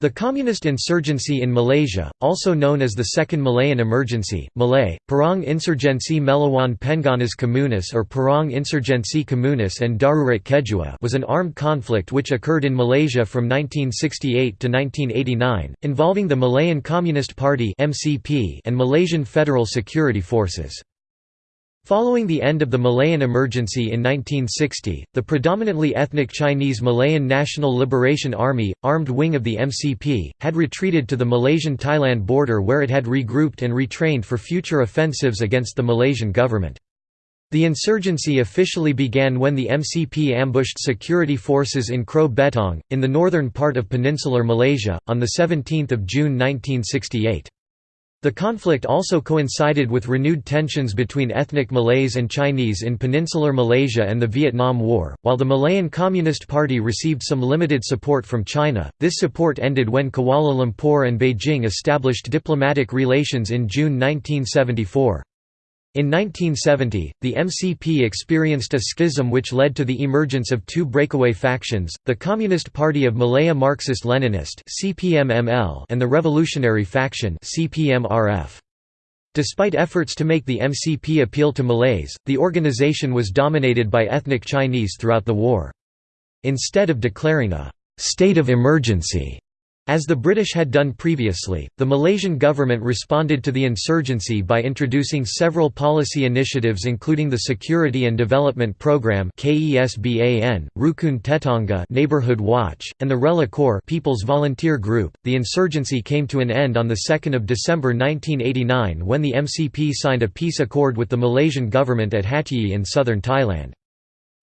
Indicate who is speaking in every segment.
Speaker 1: The communist insurgency in Malaysia, also known as the Second Malayan Emergency, Malay, Perang Insurgensi Melawan Pengganas Komunis or Perang Insurgensi Komunis and Darurat Kedua was an armed conflict which occurred in Malaysia from 1968 to 1989, involving the Malayan Communist Party and Malaysian Federal Security Forces. Following the end of the Malayan emergency in 1960, the predominantly ethnic Chinese Malayan National Liberation Army, armed wing of the MCP, had retreated to the Malaysian-Thailand border where it had regrouped and retrained for future offensives against the Malaysian government. The insurgency officially began when the MCP ambushed security forces in Kroh Betong, in the northern part of peninsular Malaysia, on 17 June 1968. The conflict also coincided with renewed tensions between ethnic Malays and Chinese in peninsular Malaysia and the Vietnam War. While the Malayan Communist Party received some limited support from China, this support ended when Kuala Lumpur and Beijing established diplomatic relations in June 1974. In 1970, the MCP experienced a schism which led to the emergence of two breakaway factions, the Communist Party of Malaya Marxist-Leninist and the Revolutionary Faction Despite efforts to make the MCP appeal to Malays, the organization was dominated by ethnic Chinese throughout the war. Instead of declaring a «state of emergency» As the British had done previously, the Malaysian government responded to the insurgency by introducing several policy initiatives including the Security and Development Programme KESBAN, Rukun Tetangga Neighborhood Watch, and the Rela Corps People's Volunteer Group. The insurgency came to an end on the 2nd of December 1989 when the MCP signed a peace accord with the Malaysian government at Hat Yai in southern Thailand.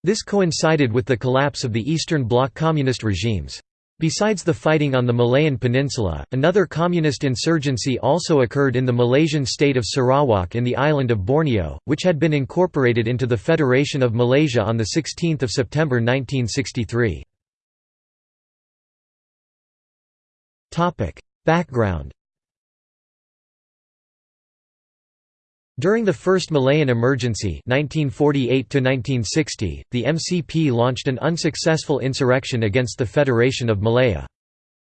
Speaker 1: This coincided with the collapse of the Eastern Bloc communist regimes. Besides the fighting on the Malayan Peninsula, another communist insurgency also occurred in the Malaysian state of Sarawak in the island of Borneo, which had been incorporated into the Federation of Malaysia on 16 September 1963. Background During the First Malayan Emergency 1948 the MCP launched an unsuccessful insurrection against the Federation of Malaya.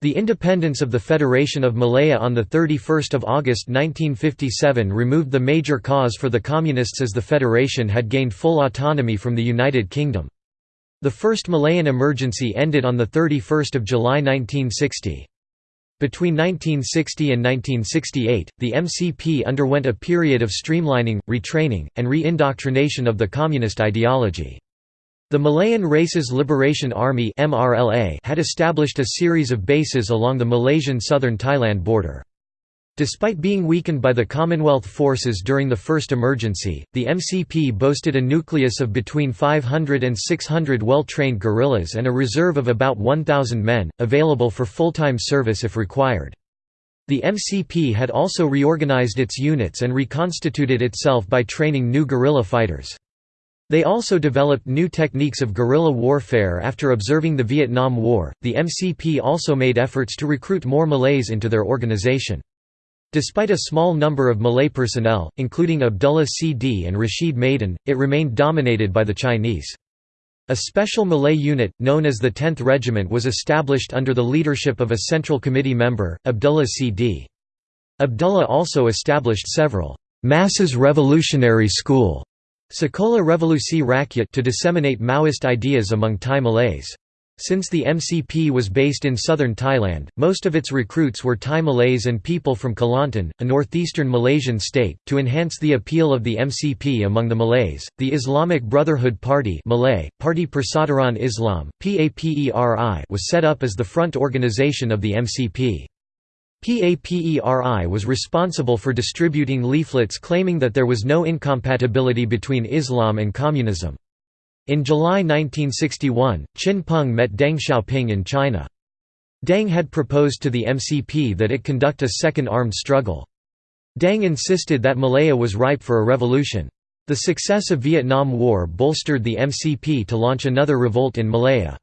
Speaker 1: The independence of the Federation of Malaya on 31 August 1957 removed the major cause for the Communists as the Federation had gained full autonomy from the United Kingdom. The First Malayan Emergency ended on 31 July 1960. Between 1960 and 1968, the MCP underwent a period of streamlining, retraining, and re-indoctrination of the communist ideology. The Malayan Races Liberation Army had established a series of bases along the Malaysian southern Thailand border. Despite being weakened by the Commonwealth forces during the first emergency, the MCP boasted a nucleus of between 500 and 600 well-trained guerrillas and a reserve of about 1,000 men, available for full-time service if required. The MCP had also reorganized its units and reconstituted itself by training new guerrilla fighters. They also developed new techniques of guerrilla warfare after observing the Vietnam War. The MCP also made efforts to recruit more Malays into their organization. Despite a small number of Malay personnel, including Abdullah C.D. and Rashid Maidin, it remained dominated by the Chinese. A special Malay unit, known as the 10th Regiment was established under the leadership of a Central Committee member, Abdullah C.D. Abdullah also established several «Masses Revolutionary School» Sekolah Revolusi Rakyat to disseminate Maoist ideas among Thai Malays. Since the MCP was based in southern Thailand, most of its recruits were Thai Malays and people from Kelantan, a northeastern Malaysian state. To enhance the appeal of the MCP among the Malays, the Islamic Brotherhood Party Malay, Parti Persaudaraan Islam, PAPERI was set up as the front organization of the MCP. PAPERI was responsible for distributing leaflets claiming that there was no incompatibility between Islam and communism. In July 1961, Chin Peng met Deng Xiaoping in China. Deng had proposed to the MCP that it conduct a second armed struggle. Deng insisted that Malaya was ripe for a revolution. The success of Vietnam War bolstered the MCP to launch another revolt in Malaya.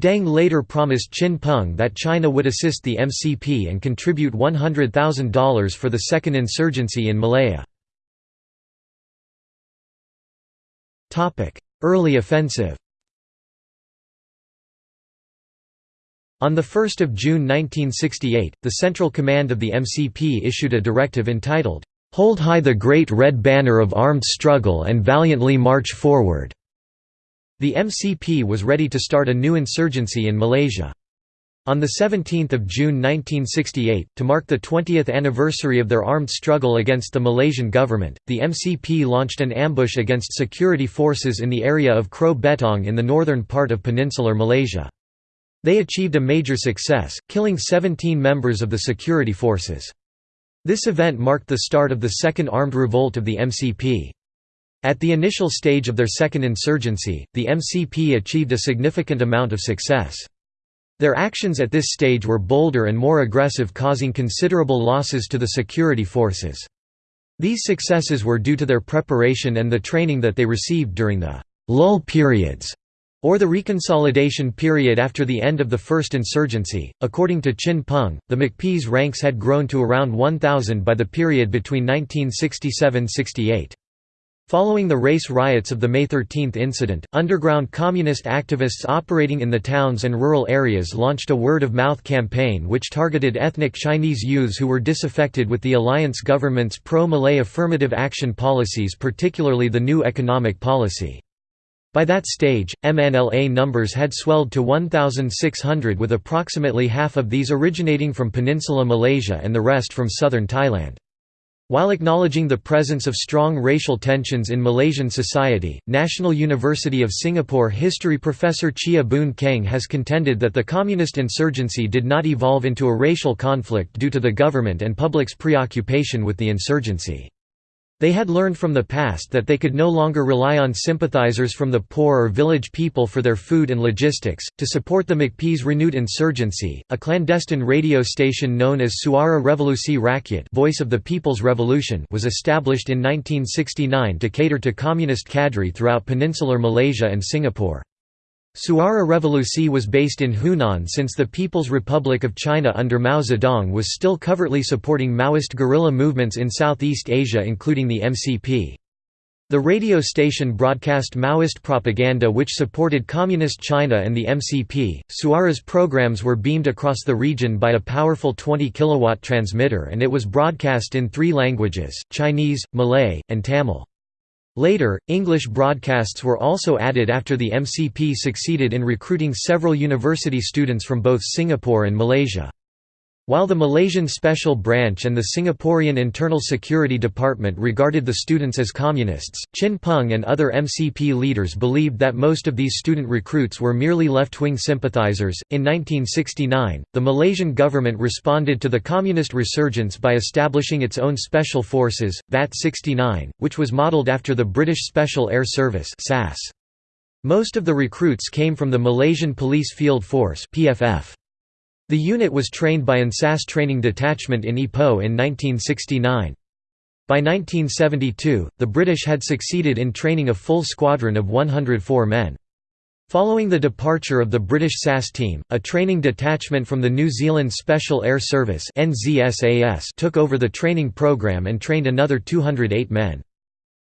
Speaker 1: Deng later promised Chin Peng that China would assist the MCP and contribute $100,000 for the second insurgency in Malaya. Early offensive On 1 June 1968, the Central Command of the MCP issued a directive entitled, "'Hold high the great red banner of armed struggle and valiantly march forward'". The MCP was ready to start a new insurgency in Malaysia. On 17 June 1968, to mark the 20th anniversary of their armed struggle against the Malaysian government, the MCP launched an ambush against security forces in the area of Kroh Betong in the northern part of peninsular Malaysia. They achieved a major success, killing 17 members of the security forces. This event marked the start of the Second Armed Revolt of the MCP. At the initial stage of their second insurgency, the MCP achieved a significant amount of success. Their actions at this stage were bolder and more aggressive causing considerable losses to the security forces. These successes were due to their preparation and the training that they received during the «lull periods» or the reconsolidation period after the end of the first insurgency. According to Chin Peng, the MCP's ranks had grown to around 1,000 by the period between 1967–68. Following the race riots of the May 13 incident, underground communist activists operating in the towns and rural areas launched a word-of-mouth campaign which targeted ethnic Chinese youths who were disaffected with the alliance government's pro-Malay affirmative action policies particularly the new economic policy. By that stage, MNLA numbers had swelled to 1,600 with approximately half of these originating from Peninsula Malaysia and the rest from southern Thailand. While acknowledging the presence of strong racial tensions in Malaysian society, National University of Singapore history professor Cheah Boon Kheng has contended that the communist insurgency did not evolve into a racial conflict due to the government and public's preoccupation with the insurgency. They had learned from the past that they could no longer rely on sympathizers from the poor or village people for their food and logistics. To support the MCP's renewed insurgency, a clandestine radio station known as Suara Revolusi Rakyat Voice of the People's Revolution was established in 1969 to cater to communist cadre throughout peninsular Malaysia and Singapore. Suara Revolusi was based in Hunan since the People's Republic of China under Mao Zedong was still covertly supporting Maoist guerrilla movements in Southeast Asia including the MCP. The radio station broadcast Maoist propaganda which supported Communist China and the MCP. Suara's programs were beamed across the region by a powerful 20 kilowatt transmitter and it was broadcast in three languages, Chinese, Malay, and Tamil. Later, English broadcasts were also added after the MCP succeeded in recruiting several university students from both Singapore and Malaysia. While the Malaysian Special Branch and the Singaporean Internal Security Department regarded the students as communists, Chin Peng and other MCP leaders believed that most of these student recruits were merely left wing sympathizers. In 1969, the Malaysian government responded to the communist resurgence by establishing its own special forces, VAT 69, which was modelled after the British Special Air Service. Most of the recruits came from the Malaysian Police Field Force. PFF. The unit was trained by an SAS Training Detachment in Ipoh in 1969. By 1972, the British had succeeded in training a full squadron of 104 men. Following the departure of the British SAS team, a training detachment from the New Zealand Special Air Service took over the training program and trained another 208 men.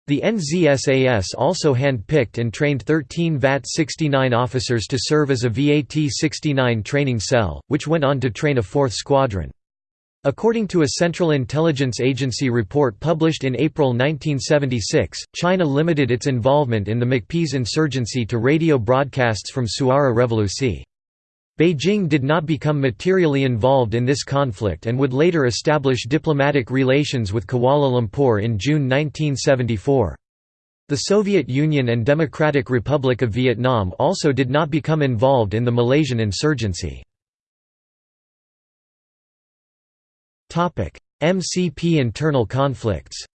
Speaker 1: The NZSAS also hand-picked and trained 13 VAT-69 officers to serve as a VAT-69 training cell, which went on to train a fourth squadron. According to a Central Intelligence Agency report published in April 1976, China limited its involvement in the MCP's insurgency to radio broadcasts from Suara Revolusi. Beijing did not become materially involved in this conflict and would later establish diplomatic relations with Kuala Lumpur in June 1974. The Soviet Union and Democratic Republic of Vietnam also did not become involved in the Malaysian insurgency. MCP internal conflicts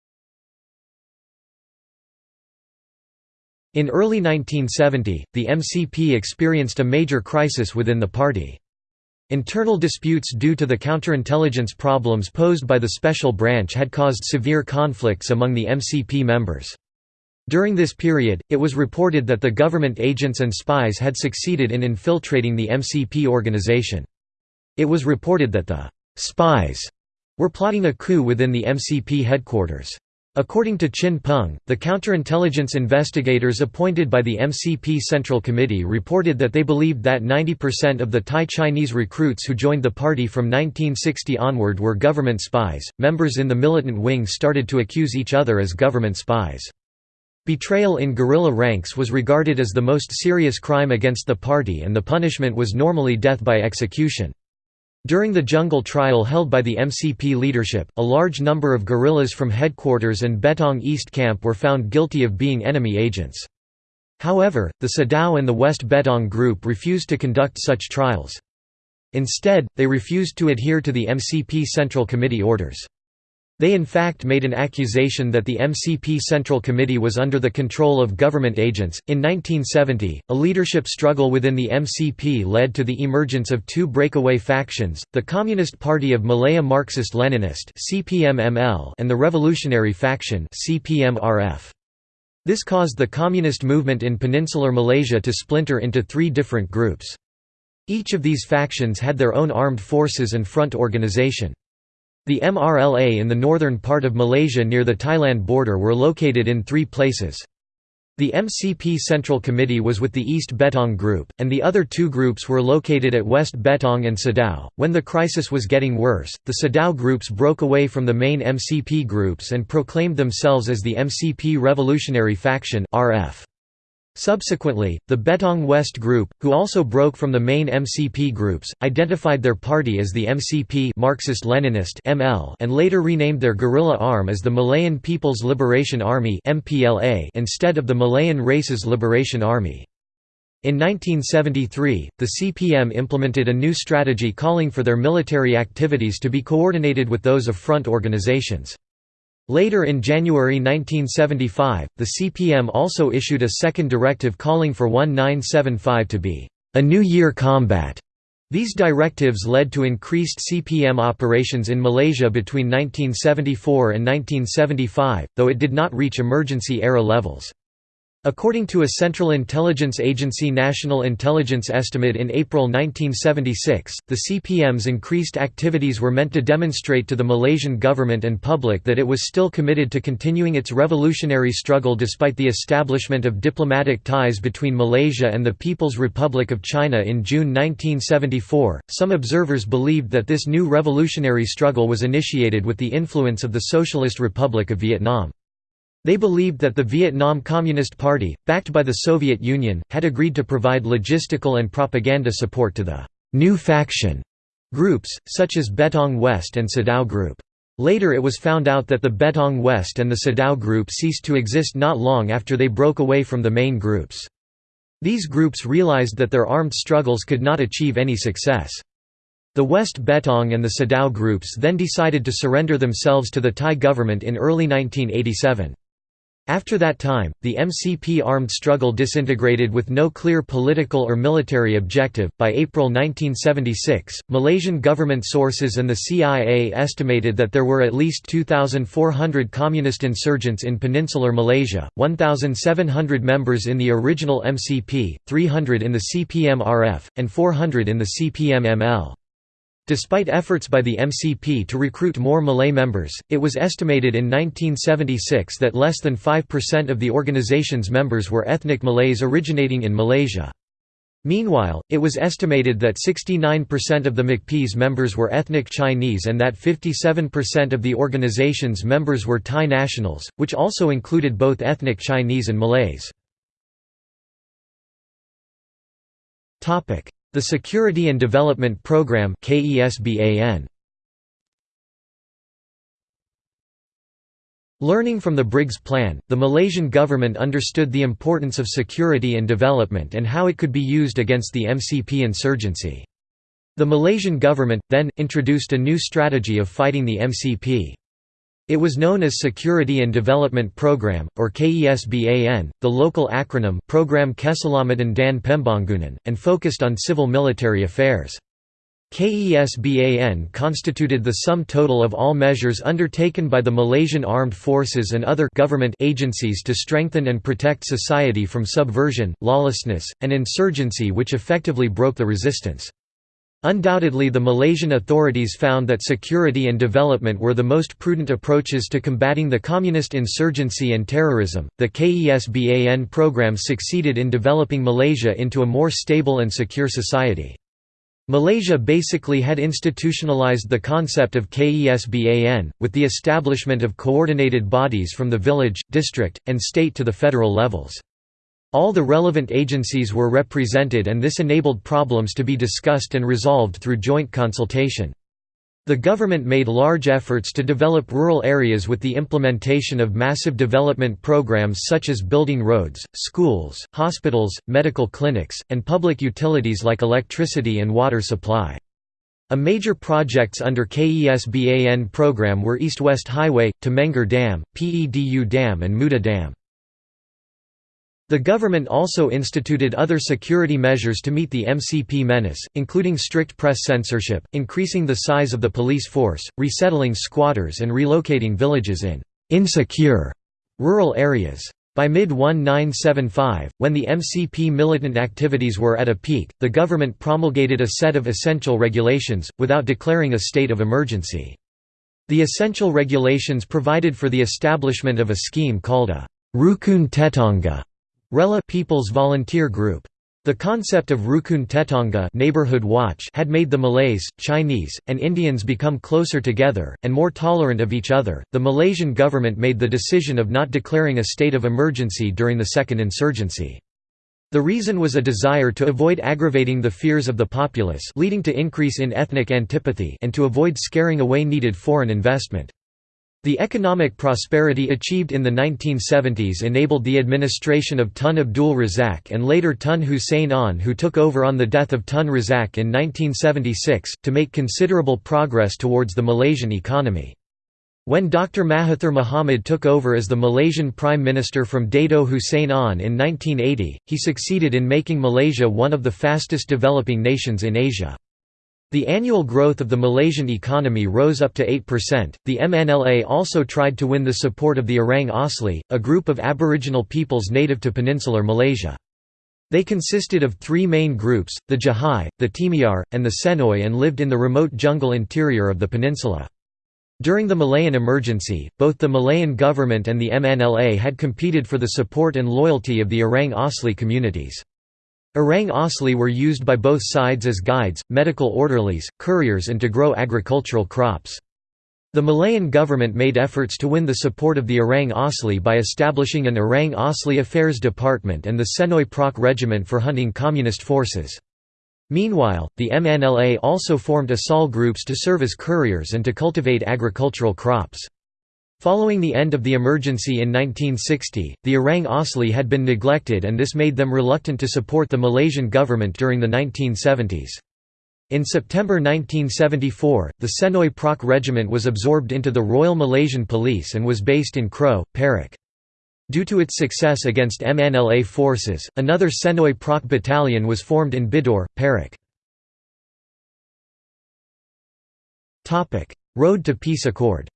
Speaker 1: In early 1970, the MCP experienced a major crisis within the party. Internal disputes due to the counterintelligence problems posed by the special branch had caused severe conflicts among the MCP members. During this period, it was reported that the government agents and spies had succeeded in infiltrating the MCP organization. It was reported that the «spies» were plotting a coup within the MCP headquarters. According to Chin Peng, the counterintelligence investigators appointed by the MCP Central Committee reported that they believed that 90% of the Thai Chinese recruits who joined the party from 1960 onward were government spies. Members in the militant wing started to accuse each other as government spies. Betrayal in guerrilla ranks was regarded as the most serious crime against the party and the punishment was normally death by execution. During the jungle trial held by the MCP leadership, a large number of guerrillas from headquarters and Betong East Camp were found guilty of being enemy agents. However, the Sadao and the West Betong group refused to conduct such trials. Instead, they refused to adhere to the MCP Central Committee orders. They in fact made an accusation that the MCP Central Committee was under the control of government agents. In 1970, a leadership struggle within the MCP led to the emergence of two breakaway factions, the Communist Party of Malaya Marxist-Leninist and the Revolutionary Faction This caused the communist movement in peninsular Malaysia to splinter into three different groups. Each of these factions had their own armed forces and front organization. The MRLA in the northern part of Malaysia near the Thailand border were located in three places. The MCP Central Committee was with the East Betong Group, and the other two groups were located at West Betong and Sadao. When the crisis was getting worse, the Sadao groups broke away from the main MCP groups and proclaimed themselves as the MCP Revolutionary Faction (RF). Subsequently, the Betong West Group, who also broke from the main MCP groups, identified their party as the MCP Marxist-Leninist (ML) and later renamed their guerrilla arm as the Malayan People's Liberation Army (MPLA) instead of the Malayan Races Liberation Army. In 1973, the CPM implemented a new strategy calling for their military activities to be coordinated with those of front organizations. Later in January 1975, the CPM also issued a second directive calling for 1975 to be a New Year combat. These directives led to increased CPM operations in Malaysia between 1974 and 1975, though it did not reach emergency-era levels. According to a Central Intelligence Agency National Intelligence Estimate in April 1976, the CPM's increased activities were meant to demonstrate to the Malaysian government and public that it was still committed to continuing its revolutionary struggle despite the establishment of diplomatic ties between Malaysia and the People's Republic of China in June 1974. Some observers believed that this new revolutionary struggle was initiated with the influence of the Socialist Republic of Vietnam. They believed that the Vietnam Communist Party, backed by the Soviet Union, had agreed to provide logistical and propaganda support to the «new faction» groups, such as Betong West and Sadao Group. Later it was found out that the Betong West and the Sadao Group ceased to exist not long after they broke away from the main groups. These groups realized that their armed struggles could not achieve any success. The West Betong and the Sadao groups then decided to surrender themselves to the Thai government in early 1987. After that time, the MCP armed struggle disintegrated with no clear political or military objective. By April 1976, Malaysian government sources and the CIA estimated that there were at least 2,400 communist insurgents in peninsular Malaysia, 1,700 members in the original MCP, 300 in the CPM-RF, and 400 in the CPM-ML. Despite efforts by the MCP to recruit more Malay members, it was estimated in 1976 that less than 5% of the organization's members were ethnic Malays originating in Malaysia. Meanwhile, it was estimated that 69% of the MCP's members were ethnic Chinese and that 57% of the organization's members were Thai nationals, which also included both ethnic Chinese and Malays. The Security and Development Programme Learning from the Briggs Plan, the Malaysian government understood the importance of security and development and how it could be used against the MCP insurgency. The Malaysian government, then, introduced a new strategy of fighting the MCP. It was known as Security and Development Program, or KESBAN, the local acronym Program Keselamatan dan Pembangunan, and focused on civil-military affairs. KESBAN constituted the sum total of all measures undertaken by the Malaysian Armed Forces and other government agencies to strengthen and protect society from subversion, lawlessness, and insurgency which effectively broke the resistance. Undoubtedly the Malaysian authorities found that security and development were the most prudent approaches to combating the communist insurgency and terrorism. The KESBAN program succeeded in developing Malaysia into a more stable and secure society. Malaysia basically had institutionalized the concept of KESBAN, with the establishment of coordinated bodies from the village, district, and state to the federal levels. All the relevant agencies were represented and this enabled problems to be discussed and resolved through joint consultation. The government made large efforts to develop rural areas with the implementation of massive development programs such as building roads, schools, hospitals, medical clinics, and public utilities like electricity and water supply. A major projects under KESBAN program were East-West Highway, Temenggor Dam, PEDU Dam and Muda Dam. The government also instituted other security measures to meet the MCP menace, including strict press censorship, increasing the size of the police force, resettling squatters and relocating villages in «insecure» rural areas. By mid-1975, when the MCP militant activities were at a peak, the government promulgated a set of essential regulations, without declaring a state of emergency. The essential regulations provided for the establishment of a scheme called a Rukun Tetangga Rela People's Volunteer Group. The concept of Rukun Tetangga neighborhood watch had made the Malays, Chinese, and Indians become closer together, and more tolerant of each other. The Malaysian government made the decision of not declaring a state of emergency during the second insurgency. The reason was a desire to avoid aggravating the fears of the populace leading to increase in ethnic antipathy and to avoid scaring away needed foreign investment. The economic prosperity achieved in the 1970s enabled the administration of Tun Abdul Razak and later Tun Hussein Onn who took over on the death of Tun Razak in 1976, to make considerable progress towards the Malaysian economy. When Dr. Mahathir Mohamad took over as the Malaysian Prime Minister from Dato Hussein Onn in 1980, he succeeded in making Malaysia one of the fastest developing nations in Asia. The annual growth of the Malaysian economy rose up to 8%. The MNLA also tried to win the support of the Orang Asli, a group of aboriginal peoples native to peninsular Malaysia. They consisted of three main groups, the Jahai, the Temiar, and the Senoi and lived in the remote jungle interior of the peninsula. During the Malayan emergency, both the Malayan government and the MNLA had competed for the support and loyalty of the Orang Asli communities. Orang Asli were used by both sides as guides, medical orderlies, couriers and to grow agricultural crops. The Malayan government made efforts to win the support of the Orang Asli by establishing an Orang Asli Affairs Department and the Senoi Praaq Regiment for hunting communist forces. Meanwhile, the MNLA also formed Asal groups to serve as couriers and to cultivate agricultural crops. Following the end of the emergency in 1960, the Orang Asli had been neglected and this made them reluctant to support the Malaysian government during the 1970s. In September 1974, the Senoi Praaq Regiment was absorbed into the Royal Malaysian Police and was based in Kroh, Perak. Due to its success against MNLA forces, another Senoi Praaq battalion was formed in Bidor, Perak. Road to Peace Accord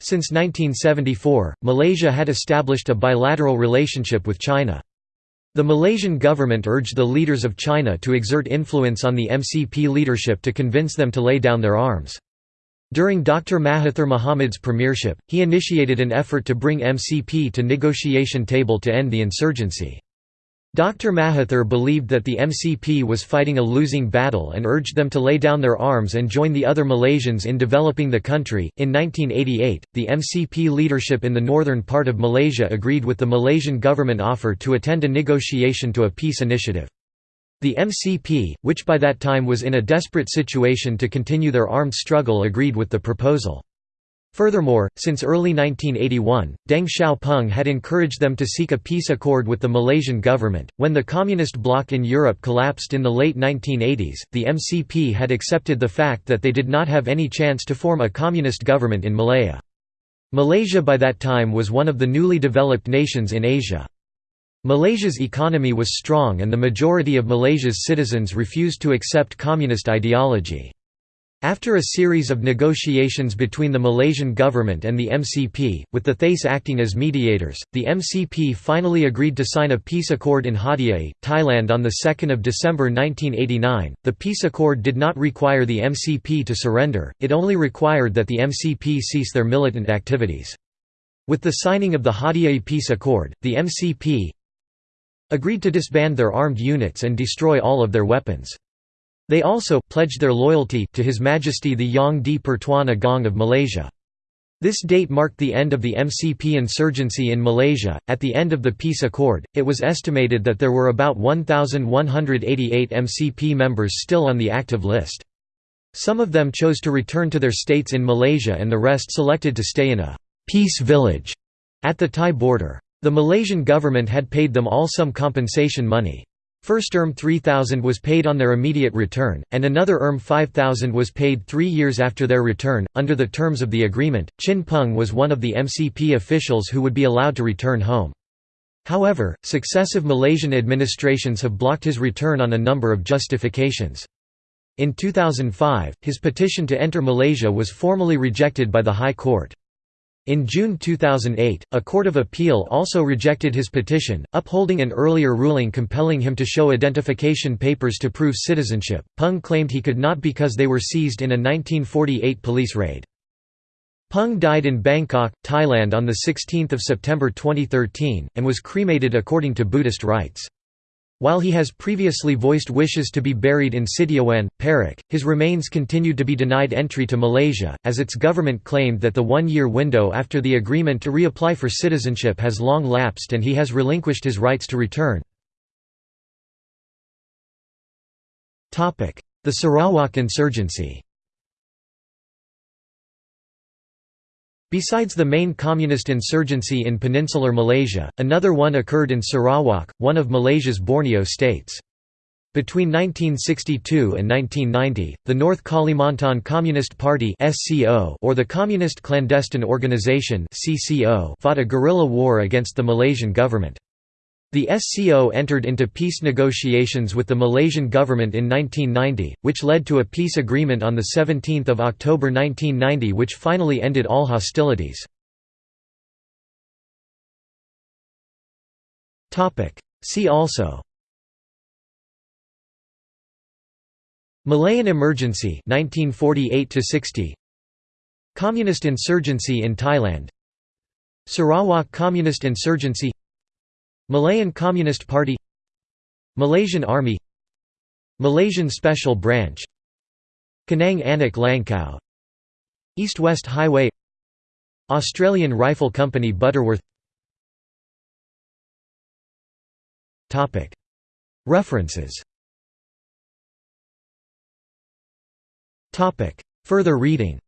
Speaker 1: Since 1974, Malaysia had established a bilateral relationship with China. The Malaysian government urged the leaders of China to exert influence on the MCP leadership to convince them to lay down their arms. During Dr. Mahathir Mohamad's premiership, he initiated an effort to bring MCP to negotiation table to end the insurgency. Dr. Mahathir believed that the MCP was fighting a losing battle and urged them to lay down their arms and join the other Malaysians in developing the country. In 1988, the MCP leadership in the northern part of Malaysia agreed with the Malaysian government offer to attend a negotiation to a peace initiative. The MCP, which by that time was in a desperate situation to continue their armed struggle agreed with the proposal. Furthermore, since early 1981, Deng Xiaoping had encouraged them to seek a peace accord with the Malaysian government. When the communist bloc in Europe collapsed in the late 1980s, the MCP had accepted the fact that they did not have any chance to form a communist government in Malaya. Malaysia by that time was one of the newly developed nations in Asia. Malaysia's economy was strong and the majority of Malaysia's citizens refused to accept communist ideology. After a series of negotiations between the Malaysian government and the MCP, with the THAIS acting as mediators, the MCP finally agreed to sign a peace accord in Hat Yai, Thailand on 2 December 1989. The peace accord did not require the MCP to surrender, it only required that the MCP cease their militant activities. With the signing of the Hat Yai Peace Accord, the MCP agreed to disband their armed units and destroy all of their weapons. They also pledged their loyalty to His Majesty the Yang di Pertuan Agong of Malaysia. This date marked the end of the MCP insurgency in Malaysia. At the end of the peace accord, it was estimated that there were about 1,188 MCP members still on the active list. Some of them chose to return to their states in Malaysia and the rest selected to stay in a peace village at the Thai border. The Malaysian government had paid them all some compensation money. First ERM 3000 was paid on their immediate return, and another ERM 5000 was paid three years after their return. Under the terms of the agreement, Chin Peng was one of the MCP officials who would be allowed to return home. However, successive Malaysian administrations have blocked his return on a number of justifications. In 2005, his petition to enter Malaysia was formally rejected by the High Court. In June 2008, a court of appeal also rejected his petition, upholding an earlier ruling compelling him to show identification papers to prove citizenship. Pung claimed he could not because they were seized in a 1948 police raid. Pung died in Bangkok, Thailand on 16 September 2013, and was cremated according to Buddhist rites. While he has previously voiced wishes to be buried in Sitiawan, Perak, his remains continued to be denied entry to Malaysia, as its government claimed that the one-year window after the agreement to reapply for citizenship has long lapsed and he has relinquished his rights to return. The Sarawak insurgency Besides the main communist insurgency in peninsular Malaysia, another one occurred in Sarawak, one of Malaysia's Borneo states. Between 1962 and 1990, the North Kalimantan Communist Party or the Communist Clandestine Organisation fought a guerrilla war against the Malaysian government. The SCO entered into peace negotiations with the Malaysian government in 1990, which led to a peace agreement on 17 October 1990 which finally ended all hostilities. See also Malayan Emergency 1948 60 Communist insurgency in Thailand Sarawak Communist insurgency Malayan Communist Party Malaysian Army Malaysian Special Branch Kenang Anak Langkau East-West Highway Australian Rifle Company Butterworth. References. Further reading.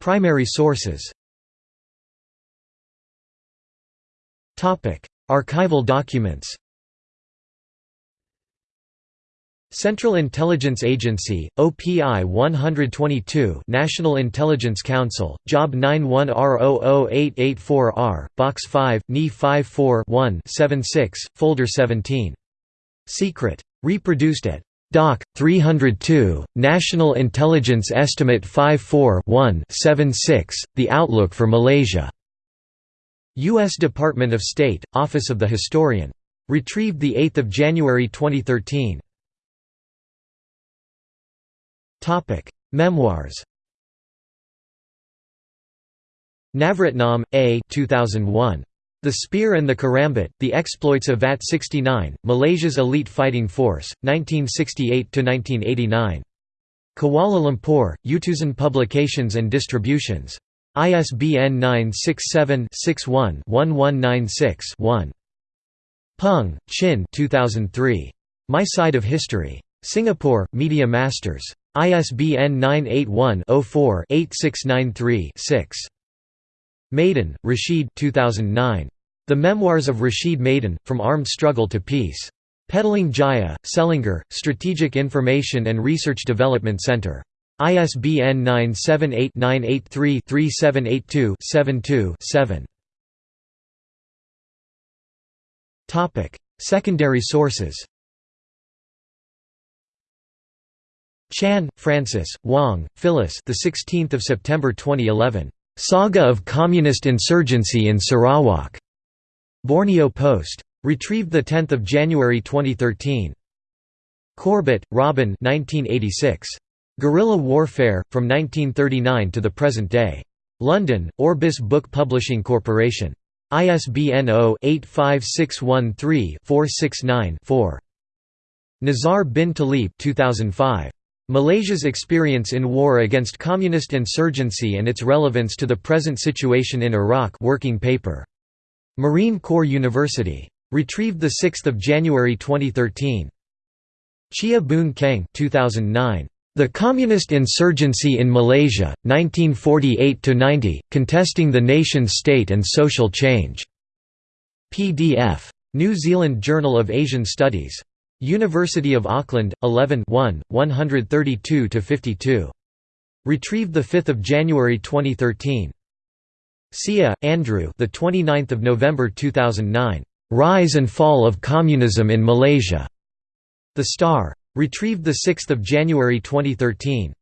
Speaker 1: Primary sources Archival documents Central Intelligence Agency, OPI 122 National Intelligence Council, Job 91R00884R, Box 5, NE 54-1-76, Folder 17. Secret. Reproduced at Doc. 302, National Intelligence Estimate 54-1-76, The Outlook for Malaysia. U.S. Department of State, Office of the Historian. Retrieved 8 January 2013. Memoirs Navratnam, A 2001. The Spear and the Karambit, The Exploits of VAT-69, Malaysia's Elite Fighting Force, 1968–1989. Kuala Lumpur, Utusan Publications and Distributions. ISBN 967-61-1196-1. Peng, Chin 2003. My Side of History. Singapore, Media Masters. ISBN 981-04-8693-6. Maidin, Rashid 2009. The Memoirs of Rashid Maidin, From Armed Struggle to Peace. Petaling Jaya, Selangor, Strategic Information and Research Development Center. ISBN 978-983-3782-72-7 Secondary sources Chan, Francis, Wang, Phyllis. The 16th of September 2011. Saga of Communist Insurgency in Sarawak. Borneo Post. Retrieved the 10th of January 2013. Corbett, Robin. 1986. Guerrilla Warfare from 1939 to the present day. London, Orbis Book Publishing Corporation. ISBN 0-85613-469-4. Nizar bin Talib 2005. Malaysia's Experience in War Against Communist Insurgency and Its Relevance to the Present Situation in Iraq working paper. Marine Corps University. Retrieved 6 January 2013. Cheah Boon Kheng 2009. The Communist Insurgency in Malaysia, 1948–90, Contesting the Nation-State and Social Change. PDF. New Zealand Journal of Asian Studies. University of Auckland, 11 1, 132–52. Retrieved 5 January 2013. Sia, Andrew the 29th of November 2009. Rise and Fall of Communism in Malaysia. The Star. Retrieved 6 January 2013.